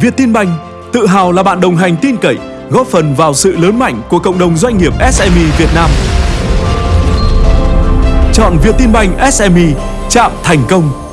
Vietinbank tự hào là bạn đồng hành tin cậy, góp phần vào sự lớn mạnh của cộng đồng doanh nghiệp SME Việt Nam. Chọn Vietinbank SME, chạm thành công.